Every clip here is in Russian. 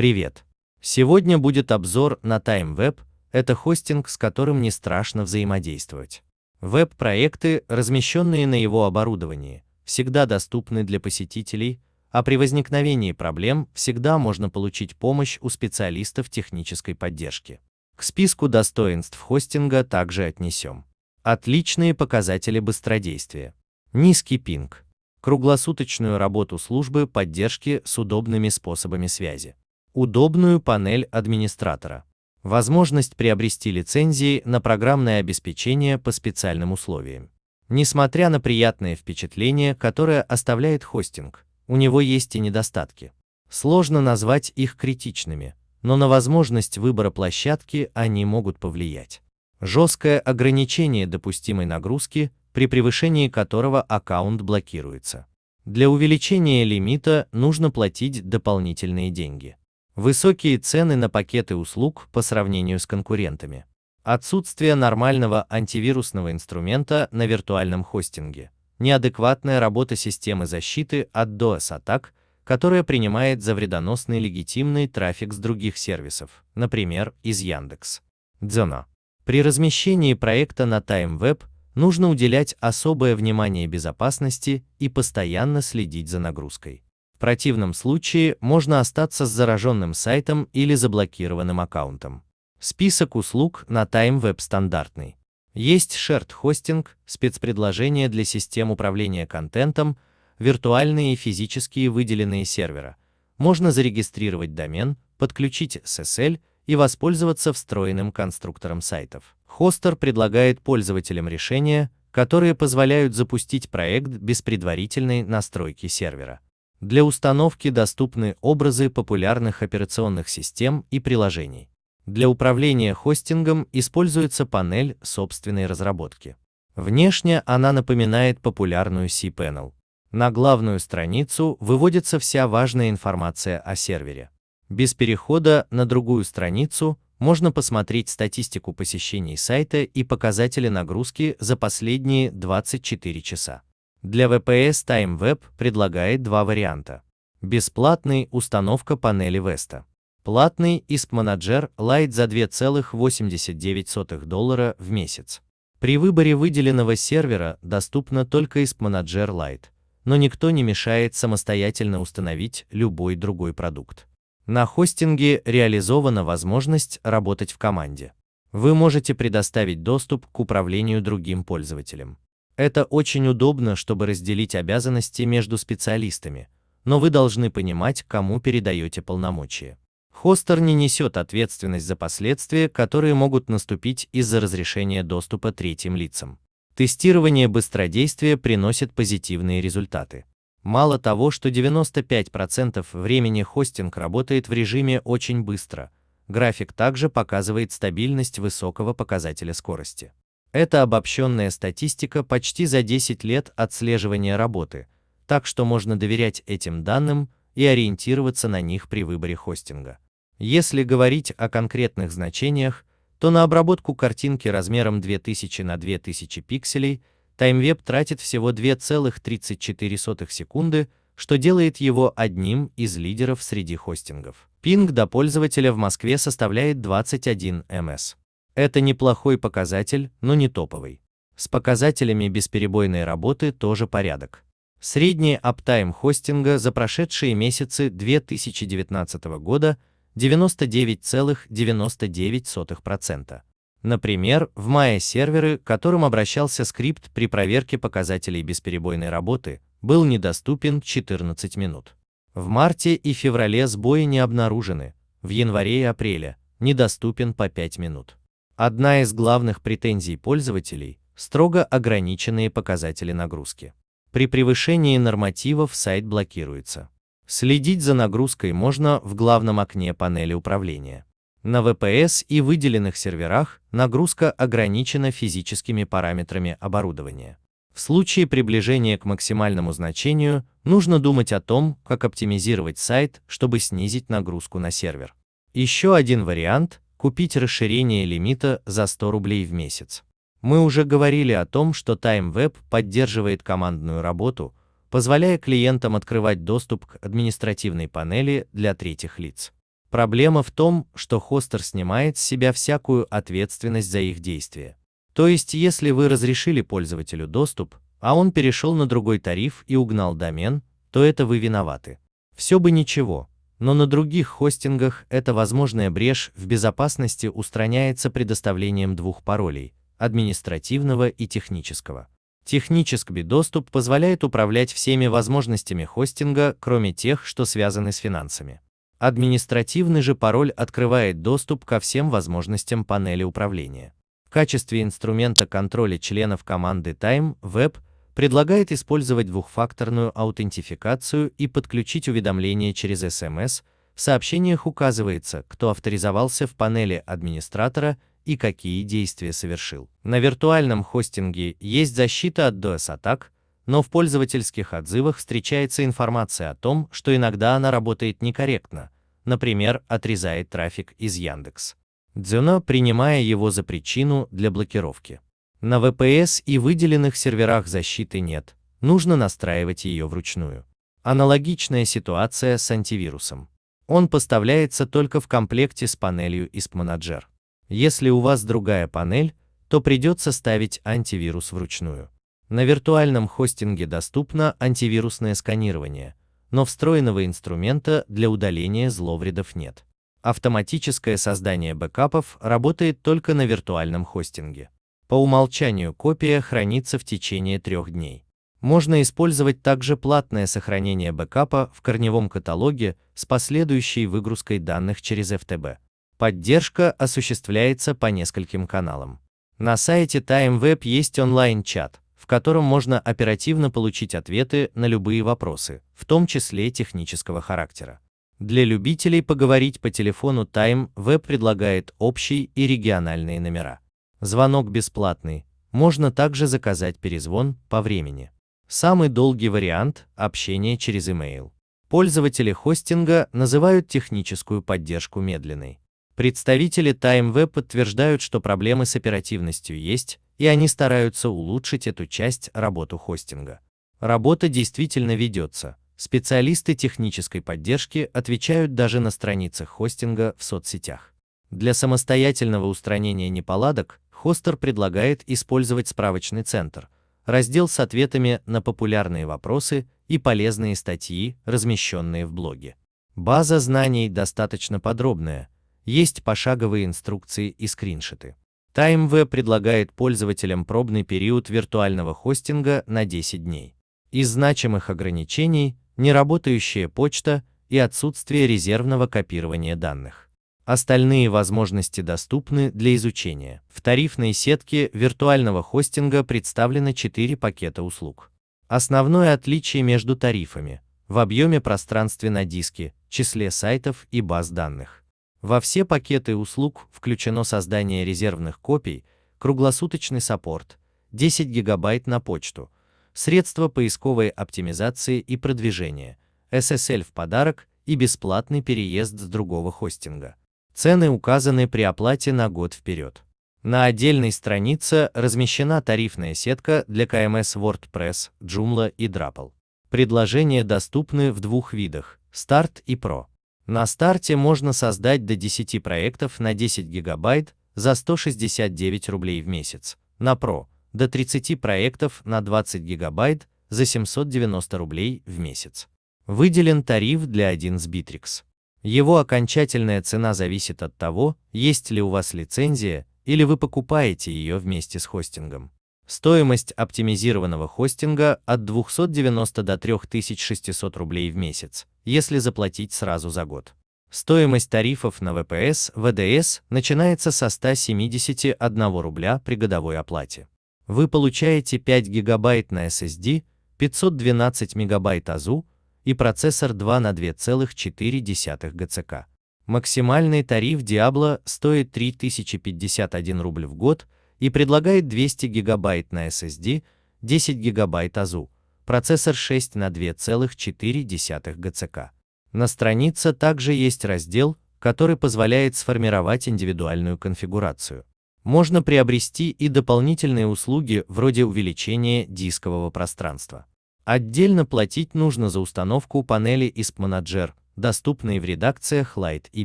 Привет! Сегодня будет обзор на TimeWeb, это хостинг, с которым не страшно взаимодействовать. Веб-проекты, размещенные на его оборудовании, всегда доступны для посетителей, а при возникновении проблем всегда можно получить помощь у специалистов технической поддержки. К списку достоинств хостинга также отнесем. Отличные показатели быстродействия. Низкий пинг. Круглосуточную работу службы поддержки с удобными способами связи. Удобную панель администратора. Возможность приобрести лицензии на программное обеспечение по специальным условиям. Несмотря на приятное впечатление, которое оставляет хостинг, у него есть и недостатки. Сложно назвать их критичными, но на возможность выбора площадки они могут повлиять. Жесткое ограничение допустимой нагрузки, при превышении которого аккаунт блокируется. Для увеличения лимита нужно платить дополнительные деньги. Высокие цены на пакеты услуг по сравнению с конкурентами. Отсутствие нормального антивирусного инструмента на виртуальном хостинге неадекватная работа системы защиты от DOS-атак, которая принимает за вредоносный легитимный трафик с других сервисов, например, из Яндекс. Дзена. При размещении проекта на TimeWeb нужно уделять особое внимание безопасности и постоянно следить за нагрузкой. Противном случае можно остаться с зараженным сайтом или заблокированным аккаунтом. Список услуг на TimeWeb стандартный. Есть shared хостинг, спецпредложения для систем управления контентом, виртуальные и физические выделенные сервера. Можно зарегистрировать домен, подключить SSL и воспользоваться встроенным конструктором сайтов. Хостер предлагает пользователям решения, которые позволяют запустить проект без предварительной настройки сервера. Для установки доступны образы популярных операционных систем и приложений. Для управления хостингом используется панель собственной разработки. Внешне она напоминает популярную cPanel. На главную страницу выводится вся важная информация о сервере. Без перехода на другую страницу можно посмотреть статистику посещений сайта и показатели нагрузки за последние 24 часа. Для VPS TimeWeb предлагает два варианта. Бесплатный установка панели Vesta. Платный ISP Manager Lite за 2,89 доллара в месяц. При выборе выделенного сервера доступно только ISP Manager Lite, но никто не мешает самостоятельно установить любой другой продукт. На хостинге реализована возможность работать в команде. Вы можете предоставить доступ к управлению другим пользователям. Это очень удобно, чтобы разделить обязанности между специалистами, но вы должны понимать, кому передаете полномочия. Хостер не несет ответственность за последствия, которые могут наступить из-за разрешения доступа третьим лицам. Тестирование быстродействия приносит позитивные результаты. Мало того, что 95% времени хостинг работает в режиме очень быстро, график также показывает стабильность высокого показателя скорости. Это обобщенная статистика почти за 10 лет отслеживания работы, так что можно доверять этим данным и ориентироваться на них при выборе хостинга. Если говорить о конкретных значениях, то на обработку картинки размером 2000 на 2000 пикселей TimeWeb тратит всего 2,34 секунды, что делает его одним из лидеров среди хостингов. Пинг до пользователя в Москве составляет 21 ms. Это неплохой показатель, но не топовый. С показателями бесперебойной работы тоже порядок. Средний аптайм хостинга за прошедшие месяцы 2019 года – 99,99%. Например, в мае серверы, к которым обращался скрипт при проверке показателей бесперебойной работы, был недоступен 14 минут. В марте и феврале сбои не обнаружены, в январе и апреле недоступен по 5 минут. Одна из главных претензий пользователей – строго ограниченные показатели нагрузки. При превышении нормативов сайт блокируется. Следить за нагрузкой можно в главном окне панели управления. На VPS и выделенных серверах нагрузка ограничена физическими параметрами оборудования. В случае приближения к максимальному значению нужно думать о том, как оптимизировать сайт, чтобы снизить нагрузку на сервер. Еще один вариант – купить расширение лимита за 100 рублей в месяц. Мы уже говорили о том, что TimeWeb поддерживает командную работу, позволяя клиентам открывать доступ к административной панели для третьих лиц. Проблема в том, что хостер снимает с себя всякую ответственность за их действия. То есть, если вы разрешили пользователю доступ, а он перешел на другой тариф и угнал домен, то это вы виноваты. Все бы ничего, но на других хостингах эта возможная брешь в безопасности устраняется предоставлением двух паролей – административного и технического. Технический доступ позволяет управлять всеми возможностями хостинга, кроме тех, что связаны с финансами. Административный же пароль открывает доступ ко всем возможностям панели управления. В качестве инструмента контроля членов команды Time Web предлагает использовать двухфакторную аутентификацию и подключить уведомления через SMS. В сообщениях указывается, кто авторизовался в панели администратора и какие действия совершил. На виртуальном хостинге есть защита от DOS-атак, но в пользовательских отзывах встречается информация о том, что иногда она работает некорректно, например, отрезает трафик из Яндекс. Дзюно, принимая его за причину для блокировки. На VPS и выделенных серверах защиты нет, нужно настраивать ее вручную. Аналогичная ситуация с антивирусом. Он поставляется только в комплекте с панелью ISP Manager. Если у вас другая панель, то придется ставить антивирус вручную. На виртуальном хостинге доступно антивирусное сканирование, но встроенного инструмента для удаления зловредов нет. Автоматическое создание бэкапов работает только на виртуальном хостинге. По умолчанию копия хранится в течение трех дней. Можно использовать также платное сохранение бэкапа в корневом каталоге с последующей выгрузкой данных через FTP. Поддержка осуществляется по нескольким каналам. На сайте TimeWeb есть онлайн-чат, в котором можно оперативно получить ответы на любые вопросы, в том числе технического характера. Для любителей поговорить по телефону TimeWeb предлагает общие и региональные номера. Звонок бесплатный, можно также заказать перезвон по времени. Самый долгий вариант – общение через email. Пользователи хостинга называют техническую поддержку медленной. Представители TimeWeb подтверждают, что проблемы с оперативностью есть, и они стараются улучшить эту часть работу хостинга. Работа действительно ведется. Специалисты технической поддержки отвечают даже на страницах хостинга в соцсетях. Для самостоятельного устранения неполадок хостер предлагает использовать справочный центр, раздел с ответами на популярные вопросы и полезные статьи, размещенные в блоге. База знаний достаточно подробная, есть пошаговые инструкции и скриншоты. TimeV предлагает пользователям пробный период виртуального хостинга на 10 дней. Из значимых ограничений – неработающая почта и отсутствие резервного копирования данных. Остальные возможности доступны для изучения. В тарифной сетке виртуального хостинга представлены 4 пакета услуг. Основное отличие между тарифами – в объеме пространстве на диске, числе сайтов и баз данных. Во все пакеты услуг включено создание резервных копий, круглосуточный саппорт, 10 гигабайт на почту, средства поисковой оптимизации и продвижения, SSL в подарок и бесплатный переезд с другого хостинга. Цены указаны при оплате на год вперед. На отдельной странице размещена тарифная сетка для КМС WordPress, Joomla и Drupal. Предложения доступны в двух видах – Start и Pro. На старте можно создать до 10 проектов на 10 гигабайт за 169 рублей в месяц, на Pro – до 30 проектов на 20 гигабайт за 790 рублей в месяц. Выделен тариф для 1 с Bittrex. Его окончательная цена зависит от того, есть ли у вас лицензия или вы покупаете ее вместе с хостингом. Стоимость оптимизированного хостинга от 290 до 3600 рублей в месяц, если заплатить сразу за год. Стоимость тарифов на VPS, ВДС начинается со 171 рубля при годовой оплате. Вы получаете 5 гигабайт на SSD, 512 мегабайт АЗУ и процессор 2 на 2,4 ГЦК. Максимальный тариф Diablo стоит 3051 рубль в год и предлагает 200 гигабайт на SSD, 10 гигабайт АЗУ, процессор 6 на 2,4 ГЦК. На странице также есть раздел, который позволяет сформировать индивидуальную конфигурацию. Можно приобрести и дополнительные услуги вроде увеличения дискового пространства. Отдельно платить нужно за установку панели ISP Manager, доступные в редакциях Light и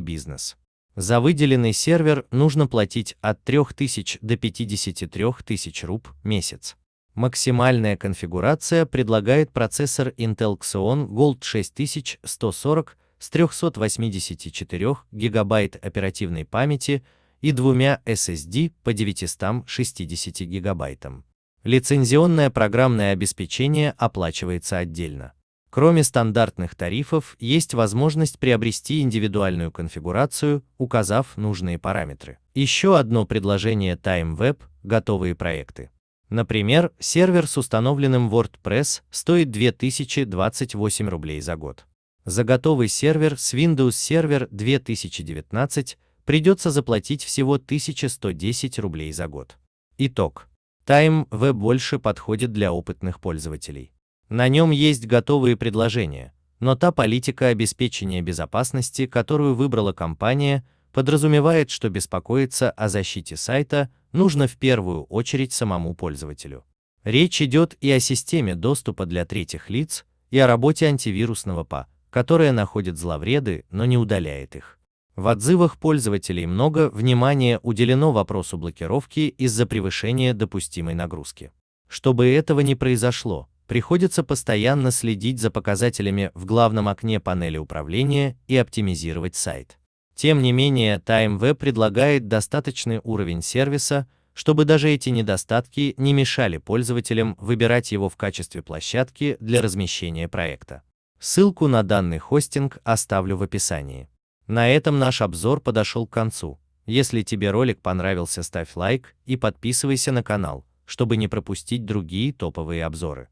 Business. За выделенный сервер нужно платить от 3000 до 53 тысяч руб месяц. Максимальная конфигурация предлагает процессор Intel Xeon Gold 6140 с 384 гигабайт оперативной памяти и двумя SSD по 960 гигабайтам. Лицензионное программное обеспечение оплачивается отдельно. Кроме стандартных тарифов, есть возможность приобрести индивидуальную конфигурацию, указав нужные параметры. Еще одно предложение TimeWeb – готовые проекты. Например, сервер с установленным WordPress стоит 2028 рублей за год. За готовый сервер с Windows Server 2019 придется заплатить всего 1110 рублей за год. Итог. TimeWeb больше подходит для опытных пользователей. На нем есть готовые предложения, но та политика обеспечения безопасности, которую выбрала компания, подразумевает, что беспокоиться о защите сайта нужно в первую очередь самому пользователю. Речь идет и о системе доступа для третьих лиц, и о работе антивирусного ПА, которая находит зловреды, но не удаляет их. В отзывах пользователей много внимания уделено вопросу блокировки из-за превышения допустимой нагрузки. Чтобы этого не произошло, приходится постоянно следить за показателями в главном окне панели управления и оптимизировать сайт. Тем не менее, TimeWeb предлагает достаточный уровень сервиса, чтобы даже эти недостатки не мешали пользователям выбирать его в качестве площадки для размещения проекта. Ссылку на данный хостинг оставлю в описании. На этом наш обзор подошел к концу. Если тебе ролик понравился, ставь лайк и подписывайся на канал, чтобы не пропустить другие топовые обзоры.